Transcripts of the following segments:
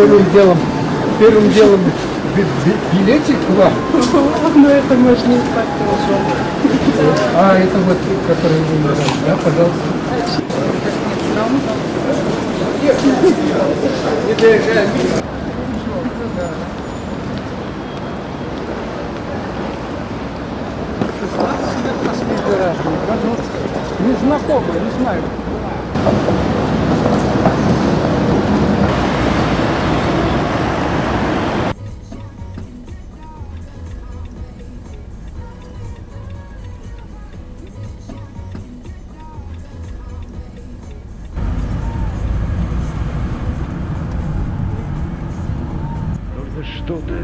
Первым делом, первым делом би- би- билетик вам. Ну это можно не так тоже. А, это вот, который вы мне. Да, пожалуйста. Незнакомый, не знаю. Что-то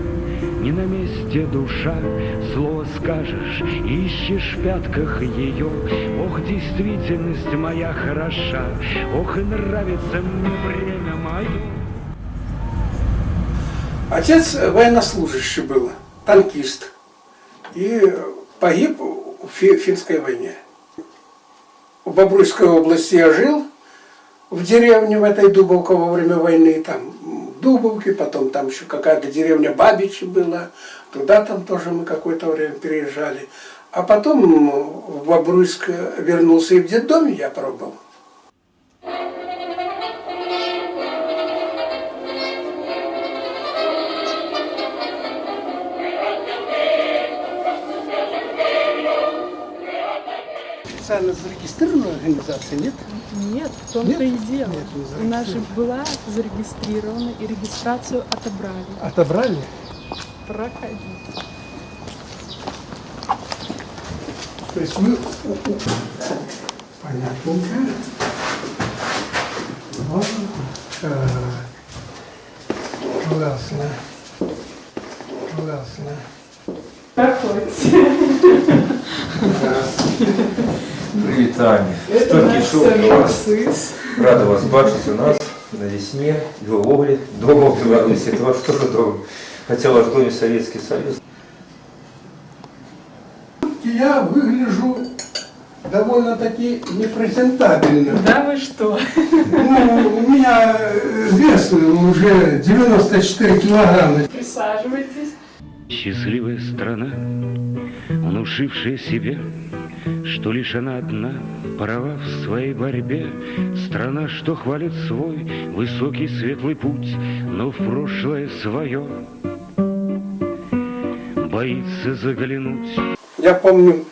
не на месте душа, Слово скажешь, ищешь в пятках ее. Ох, действительность моя хороша, Ох, и нравится мне время мое. Отец военнослужащий был, танкист. И погиб в Фи- финской войне. В Бобруйской области я жил, в деревне в этой Дубовке во время войны, там Дубовки, потом там еще какая-то деревня Бабичи была, туда там тоже мы какое-то время переезжали. А потом в Бобруйск вернулся и в детдоме я пробовал. Официально зарегистрированная организация, нет? Нет, в том-то и дело. Нет, не У нас же была зарегистрирована и регистрацию отобрали. Отобрали? Проходите. То есть у- Понятненько. Вот. Так. Классно. Классно. Проходите. Привітання. Это Стільки наш шоу для вас. самоцис. Рада вас бачити у нас на Десне, в Львові, дома в Беларуси. Это ваш тоже дом. Хотя ваш дом и Советский Союз. Я выгляжу довольно-таки непрезентабельно. Да вы что? Ну, у меня э, вес уже 94 килограмма. Присаживайтесь. Счастливая страна, внушившая себе, что лишь она одна, права в своей борьбе. Страна, что хвалит свой высокий светлый путь, но в прошлое свое боится заглянуть. Я помню,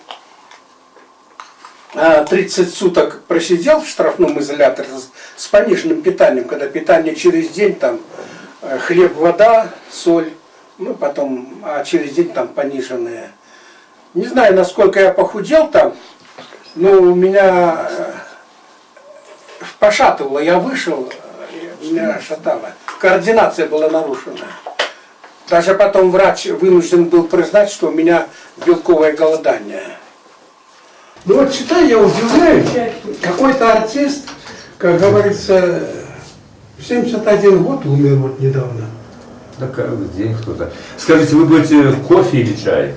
а, 30 суток просидел в штрафном изоляторе с- с пониженным питанием, когда питание через день там э, хлеб, вода, соль, ну потом, а через день там пониженное. Не знаю, насколько я похудел там, но у меня э, пошатывало, я вышел, э, меня шатало. Координация была нарушена. Даже потом врач вынужден был признать, что у меня белковое голодание. Ну вот читаю, я удивляюсь, какой-то артист, как говорится, в 71 год умер вот недавно. Да каждый день кто-то. Скажите, вы будете кофе или чай?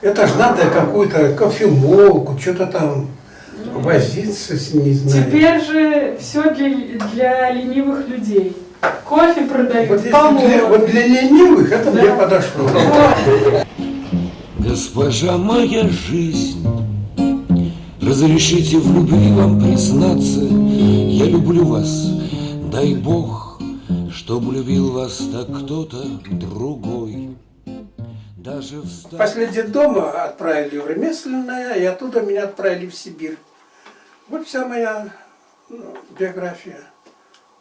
Это ж надо какую-то кофемолку, что-то там возиться с не знаю. Теперь же все для, для ленивых людей. Кофе продают, Вот, для, вот для ленивых это мне подошло. Госпожа моя жизнь, разрешите в любви вам признаться, я люблю вас, дай Бог, чтоб любил вас так кто-то другой. Даже в ста- После детдома отправили в ремесленное, и оттуда меня отправили в Сибирь. Вот вся моя ну, биография,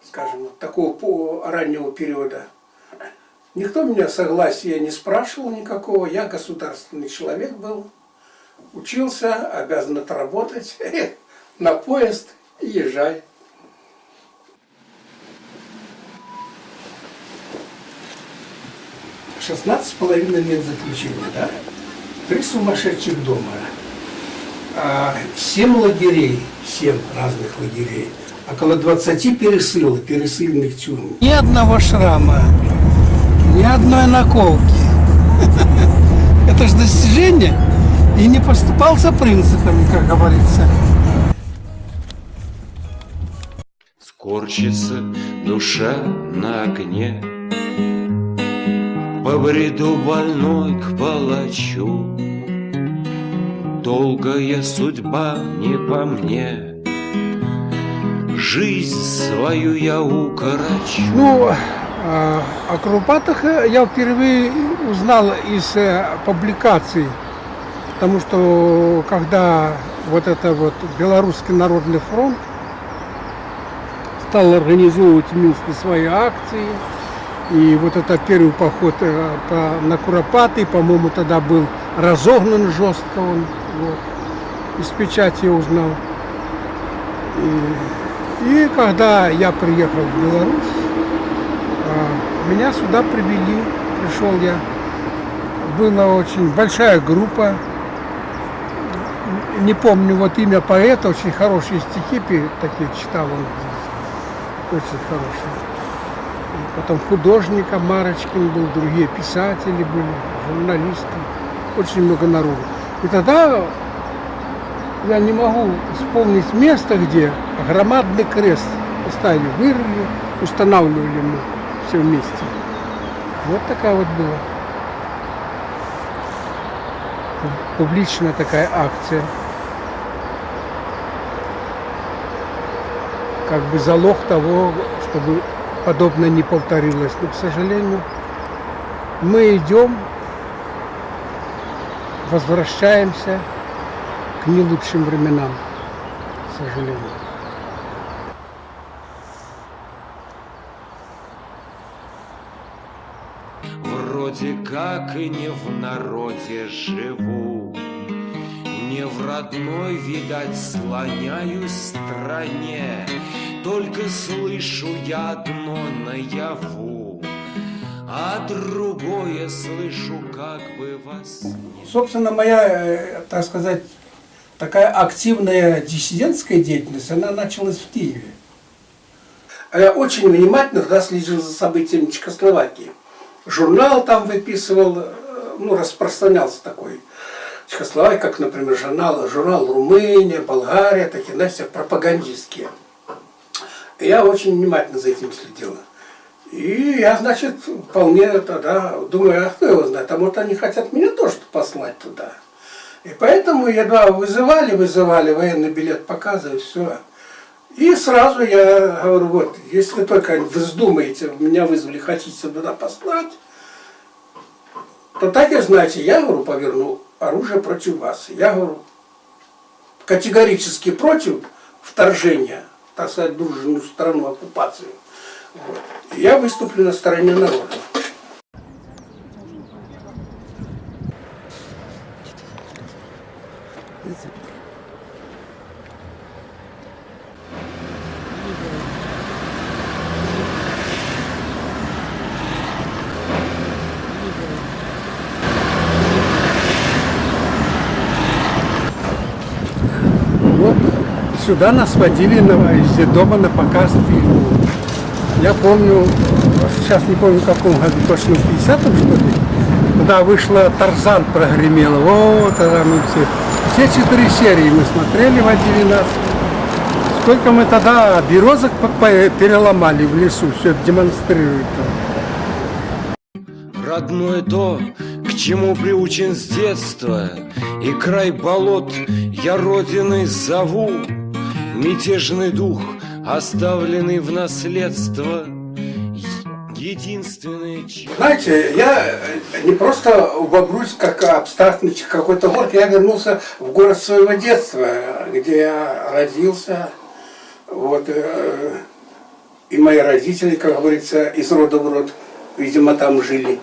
скажем, вот такого раннего периода. Никто меня согласия не спрашивал никакого, я государственный человек был, учился, обязан отработать, на поезд и езжай. Шестнадцать с половиной лет заключения, да? Три сумасшедших дома. А, Семь лагерей, семь разных лагерей. Около 20 пересылок, пересыльных тюрем. Ни одного шрама, ни одной наколки. Это же достижение. И не поступал за принципами, как говорится. Корчится душа на огне По бреду больной к палачу. Долгая судьба не по мне. Жизнь свою я укорочу. Ну, а, о Куропатах э, я впервые узнал из э, публикаций, потому что когда вот это вот Белорусский народный фронт стал организовывать в Минске свои акции, и вот это первый поход э, по- на Куропаты, по-моему, тогда был разогнан жестко он, вот, из печати я узнал. И, и когда я приехал в Беларусь, а, Меня сюда привели, пришел я. Была очень большая группа. Не помню вот имя поэта, очень хорошие стихи такие читал он здесь. Очень хорошие. Потом художника Марочкин был, другие писатели были, журналисты. Очень много народу. И тогда я не могу вспомнить место, где громадный крест поставили, вырыли, устанавливали мы все вместе. Вот такая вот была пу- публичная такая акция. Как бы залог того, чтобы подобное не повторилось. Но, к сожалению, мы идем, возвращаемся к не лучшим временам, к сожалению. Вроде как и не в народе живу Не в родной, видать, слоняюсь стране Только слышу я одно наяву А другое слышу как бы вас Собственно, моя, э, так сказать, такая активная диссидентская деятельность, она началась в Киеве. Я очень внимательно тогда следил за событиями Чехословакии. Журнал там выписывал, э, ну, распространялся такой. Чехословакия, как, например, журнал, журнал Румыния, Болгария, такие, знаете, пропагандистские. Я очень внимательно за этим следила. И я, значит, вполне тогда думаю, а кто его знает, а может они хотят меня тоже послать туда. И поэтому едва вызывали, вызывали, военный билет показывают, все. И сразу я говорю, вот, если только вздумаете, меня вызвали, хотите туда послать, то так и знаете, я, говорю, поверну оружие против вас. Я говорю, категорически против вторжения, так сказать, дружную страну оккупацию. Вот. Я выступлю на стороне народа. Вот сюда нас водили на, из дома на показ фильма. Я помню, сейчас не помню в каком году, точно в 50-м что ли, когда вышла Тарзан прогремела. Вот тогда мы все, все четыре серии мы смотрели в 11. Сколько мы тогда березок переломали в лесу, все это демонстрирует. Родное то, к чему приучен с детства, И край болот я родиной зову. Мятежный дух, оставленный в наследство, Единственное. Знаете, я не просто в Бобруйск как абстрактный какой-то город, я вернулся в город своего детства, где я родился. Вот, э, и мои родители, как говорится, из рода в род, видимо, там жили.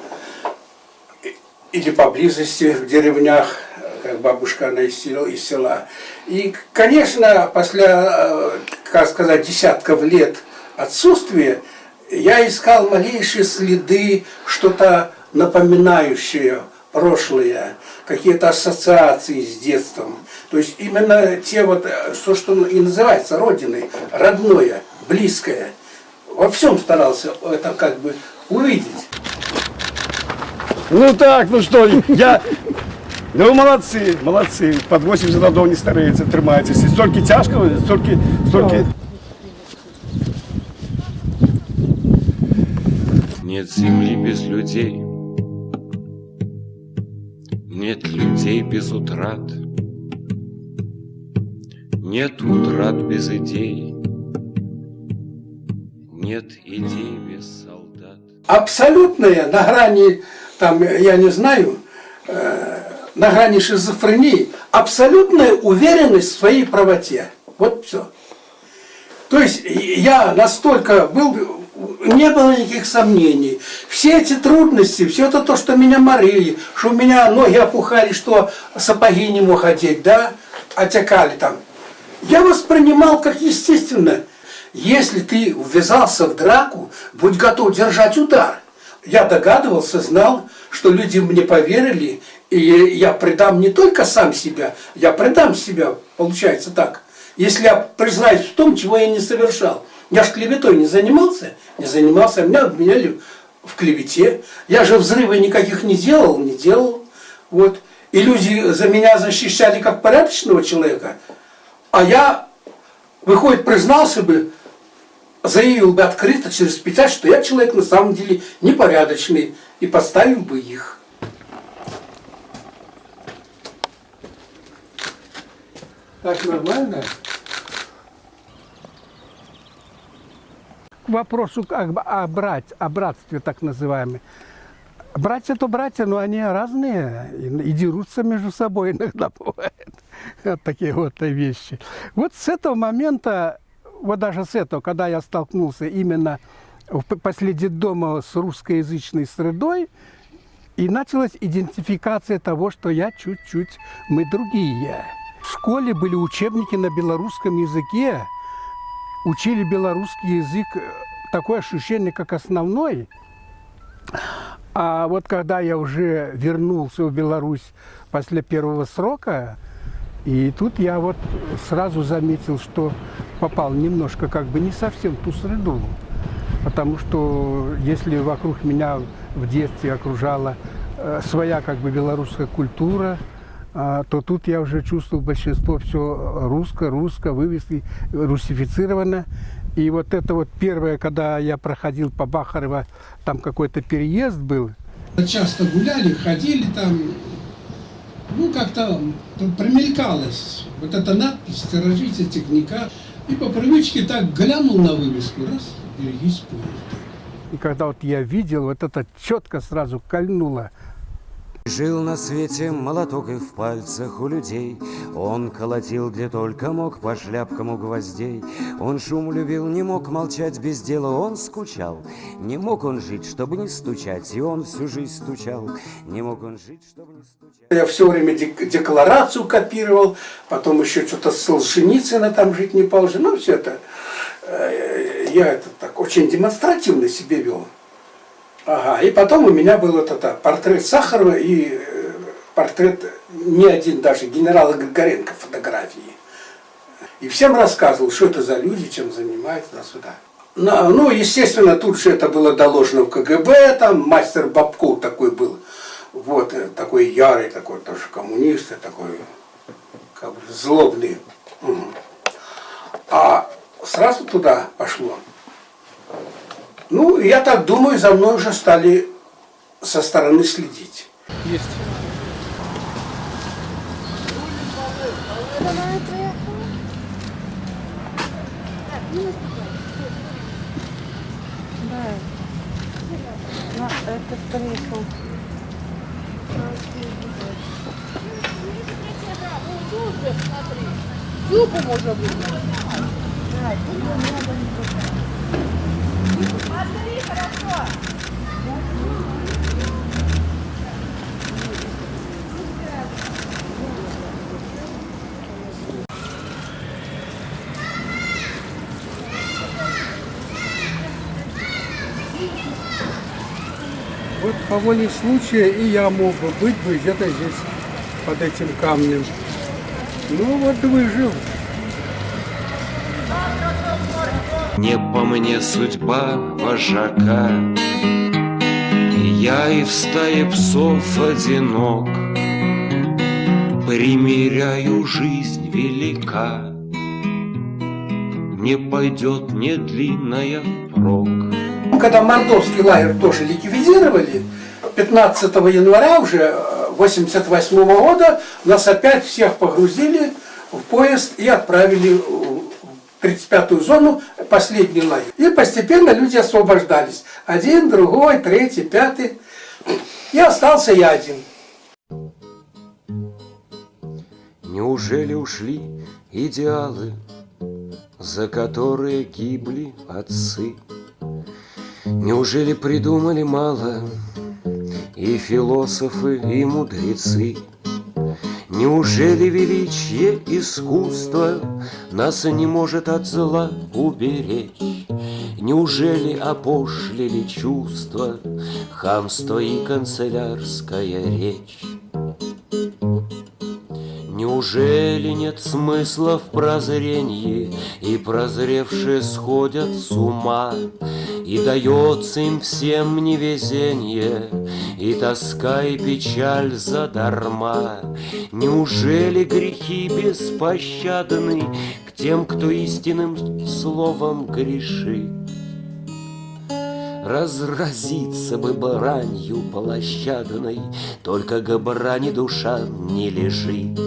Или поблизости, в деревнях, как бабушка, она из села. Из села. И, конечно, после, э, как сказать, десятков лет отсутствия, я искал малейшие следы, что-то напоминающее прошлое, какие-то ассоциации с детством. То есть именно те вот, э, то, что и называется родиной, родное, близкое. Во всем старался это как бы увидеть. Ну так, ну что, я... Ну вы молодцы, молодцы. Под 80 годов не старається, тримаєтеся. Стільки тяжко, стільки, стільки... Нет земли без людей, нет людей без утрат, нет утрат без идей, нет идей без солдат. Абсолютная на грани, там, я не знаю, э, на грани шизофрении, абсолютная уверенность в своей правоте. Вот все. То есть я настолько был, не было никаких сомнений. Все эти трудности, все это то, что меня морили, что у меня ноги опухали, что сапоги не мог одеть, да, отекали там. Я воспринимал как естественно. Если ты ввязался в драку, будь готов держать удар. Я догадывался, знал, что люди мне поверили, и я предам не только сам себя, я предам себя, получается так. Если я признаюсь в том, чего я не совершал. Я же клеветой не занимался, не занимался, меня обвиняли в клевете. Я же взрывы никаких не делал, не делал. Вот. И люди за меня защищали как порядочного человека, а я, выходит, признался бы, заявил бы открыто через печать, что я человек на самом деле непорядочный, и поставил бы их. Так нормально? К вопросу о, брать, о братстве так называемом. Братья то братья, но они разные и, и дерутся между собой иногда бывает. Вот такие вот вещи. Вот с этого момента, вот даже с этого, когда я столкнулся именно в после дома с русскоязычной средой, и началась идентификация того, что я чуть-чуть, мы другие. В школе были учебники на белорусском языке, учили белорусский язык, такое ощущение, как основной. А вот когда я уже вернулся в Беларусь после первого срока, и тут я вот сразу заметил, что попал немножко как бы не совсем в ту среду. Потому что если вокруг меня в детстве окружала э, своя как бы белорусская культура, э, то тут я уже чувствовал большинство все русско, русско, вывески, русифицировано. И вот это вот первое, когда я проходил по Бахарево, там какой-то переезд был. Часто гуляли, ходили там, ну как-то примелькалась вот эта надпись «Сторожите техника». И по привычке так глянул на вывеску, раз, берегись поезда. И когда вот я видел, вот это четко сразу кольнуло. Жил на свете молоток и в пальцах у людей. Он колотил, где только мог, по шляпкам у гвоздей. Он шум любил, не мог молчать без дела, он скучал. Не мог он жить, чтобы не стучать, и он всю жизнь стучал. Не мог он жить, чтобы не стучать. Я все время дек- декларацию копировал, потом еще что-то с Солженицына там жить не положено. Ну, все это. э, Я это так очень демонстративно себе вел. Ага, и потом у меня был вот это портрет Сахарова и э, портрет не один даже генерала Григоренко фотографии. И всем рассказывал, что это за люди, чем занимаются, туда-сюда. Ну, естественно, тут же это было доложено в КГБ, там мастер Бабков такой был, вот, э, такой ярый, такой тоже коммунист, и такой как бы злобный. А сразу туда пошло. Ну, я так думаю, за мной уже стали со стороны следить. Есть. На этот приехал. Зубу можно будет. Вот по воле случая и я мог бы быть бы где-то здесь, под этим камнем. Ну вот выжил. Не по мне судьба вожака, Я и в стае псов одинок, Примеряю жизнь велика, Не пойдет мне длинная впрок. Когда мордовский лагерь тоже ликвидировали, 15 января уже 88 года нас опять всех погрузили в поезд и отправили 35-ю зону, последний лагерь. И постепенно люди освобождались. Один, другой, третий, пятый. И остался я один. Неужели ушли идеалы, за которые гибли отцы? Неужели придумали мало и философы, и мудрецы? Неужели величие искусства нас не может от зла уберечь? Неужели опошлили чувства, хамство и канцелярская речь? Неужели нет смысла в прозрении, И прозревшие сходят с ума, И дается им всем невезение, И тоска и печаль задарма? Неужели грехи беспощадны К тем, кто истинным словом грешит? Разразиться бы бранью площадной, Только к брани душа не лежит.